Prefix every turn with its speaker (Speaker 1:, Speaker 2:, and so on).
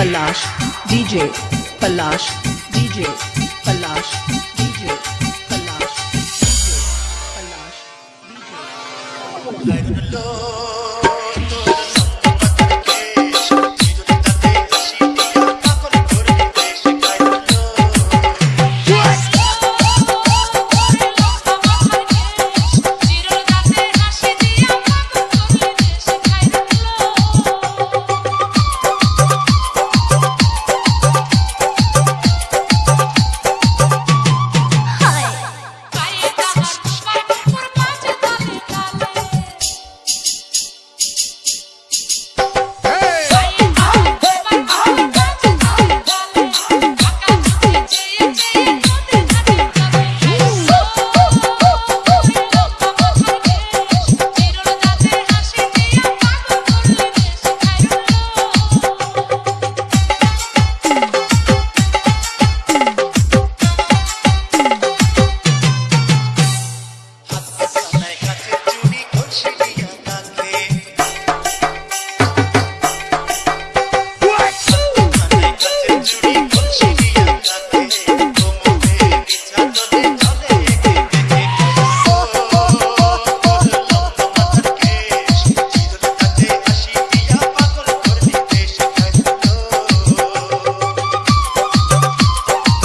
Speaker 1: Palash DJ Palash DJ Palash DJ Palash DJ Palash DJ